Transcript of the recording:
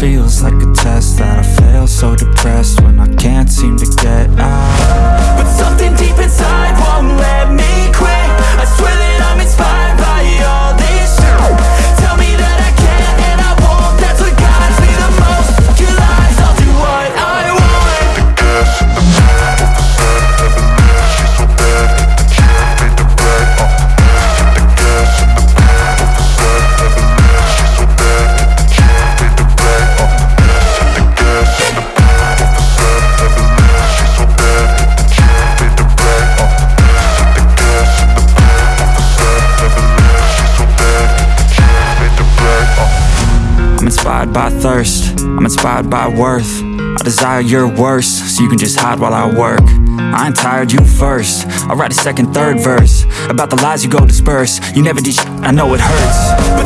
feels like a test that I fail So depressed when I can't I'm inspired by thirst, I'm inspired by worth. I desire your worst, so you can just hide while I work. I ain't tired, you first. I'll write a second, third verse. About the lies you go disperse. You never did I know it hurts